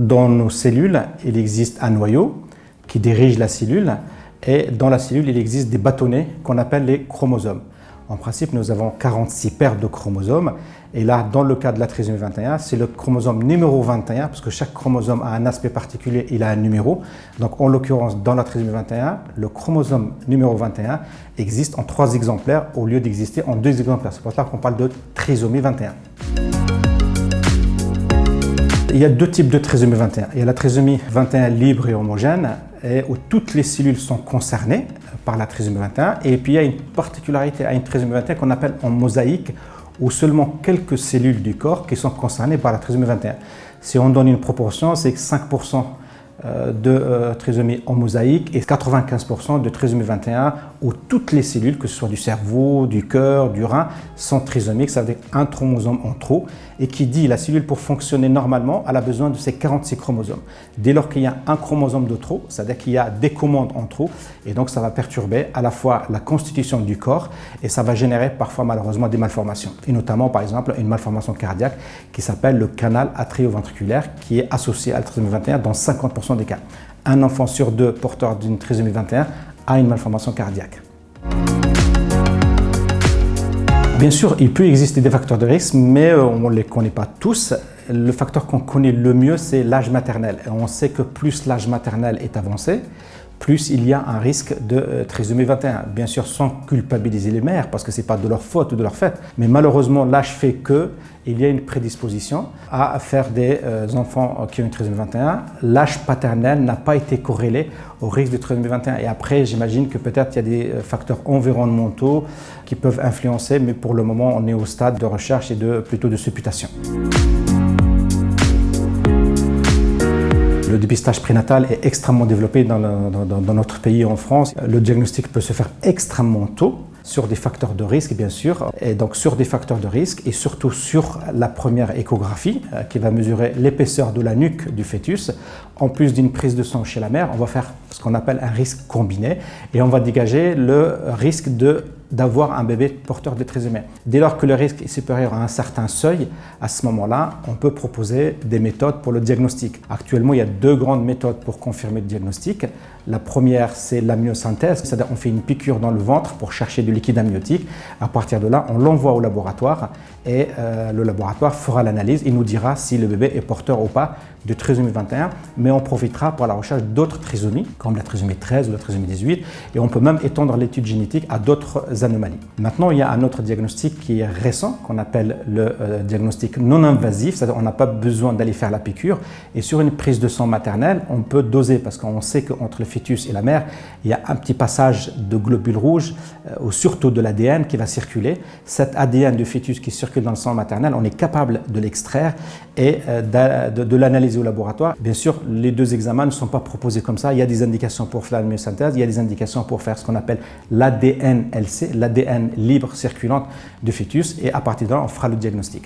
dans nos cellules, il existe un noyau qui dirige la cellule et dans la cellule, il existe des bâtonnets qu'on appelle les chromosomes. En principe, nous avons 46 paires de chromosomes. Et là, dans le cas de la trisomie 21, c'est le chromosome numéro 21, parce que chaque chromosome a un aspect particulier, il a un numéro. Donc, en l'occurrence, dans la trisomie 21, le chromosome numéro 21 existe en trois exemplaires au lieu d'exister en deux exemplaires. C'est pour ça qu'on parle de trisomie 21. Il y a deux types de trisomie 21. Il y a la trisomie 21 libre et homogène, où toutes les cellules sont concernées par la trisomie 21. Et puis il y a une particularité à une trisomie 21 qu'on appelle en mosaïque, où seulement quelques cellules du corps qui sont concernées par la trisomie 21. Si on donne une proportion, c'est que 5% euh, de euh, trisomie en mosaïque et 95% de trisomie 21 où toutes les cellules, que ce soit du cerveau, du cœur, du rein, sont trisomiques, ça veut dire un chromosome en trop et qui dit la cellule pour fonctionner normalement, elle a besoin de ces 46 chromosomes. Dès lors qu'il y a un chromosome de trop, c'est-à-dire qu'il y a des commandes en trop et donc ça va perturber à la fois la constitution du corps et ça va générer parfois malheureusement des malformations et notamment par exemple une malformation cardiaque qui s'appelle le canal atrioventriculaire qui est associé à la trisomie 21 dans 50% des cas. Un enfant sur deux porteur d'une trisomie 21 a une malformation cardiaque. Bien sûr, il peut exister des facteurs de risque, mais euh, on ne les connaît pas tous. Le facteur qu'on connaît le mieux, c'est l'âge maternel. On sait que plus l'âge maternel est avancé, plus il y a un risque de euh, trisomie 21. Bien sûr, sans culpabiliser les mères, parce que ce n'est pas de leur faute ou de leur fait. Mais malheureusement, l'âge fait que il y a une prédisposition à faire des euh, enfants qui ont une trisomie 21. L'âge paternel n'a pas été corrélé au risque de trisomie 21. Et après, j'imagine que peut-être il y a des euh, facteurs environnementaux qui peuvent influencer, mais pour le moment, on est au stade de recherche et de, plutôt de supputation. Le dépistage prénatal est extrêmement développé dans, notre pays en France. Le diagnostic peut se faire extrêmement tôt sur des facteurs de risque, bien sûr, et donc sur des facteurs de risque et surtout sur la première échographie euh, qui va mesurer l'épaisseur de la nuque du fœtus. En plus d'une prise de sang chez la mère, on va faire ce qu'on appelle un risque combiné et on va dégager le risque d'avoir un bébé porteur de trisomie. Dès lors que le risque est supérieur à un certain seuil, à ce moment-là, on peut proposer des méthodes pour le diagnostic. Actuellement, il y a deux grandes méthodes pour confirmer le diagnostic. La première, c'est l'amyosynthèse, c'est-à-dire on fait une piqûre dans le ventre pour chercher du liquide amniotique. À partir de là, on l'envoie au laboratoire et euh, le laboratoire fera l'analyse et nous dira si le bébé est porteur ou pas de trisomie 21, mais on profitera pour la recherche d'autres trisomies, comme la trisomie 13 ou la trisomie 18, et on peut même étendre l'étude génétique à d'autres anomalies. Maintenant, il y a un autre diagnostic qui est récent, qu'on appelle le euh, diagnostic non invasif, c'est-à-dire on n'a pas besoin d'aller faire la piqûre, et sur une prise de sang maternelle, on peut doser, parce qu'on sait qu'entre le fœtus et la mère, il y a un petit passage de globules rouges, euh, ou surtout de l'ADN qui va circuler. Cet ADN du fœtus qui circule dans le sang maternel, on est capable de l'extraire et euh, de, de l'analyser au laboratoire. Bien sûr, les deux examens ne sont pas proposés comme ça. Il y a des indications pour faire la myosynthèse, il y a des indications pour faire ce qu'on appelle l'ADN-LC, l'ADN libre circulante du fœtus, et à partir de là, on fera le diagnostic.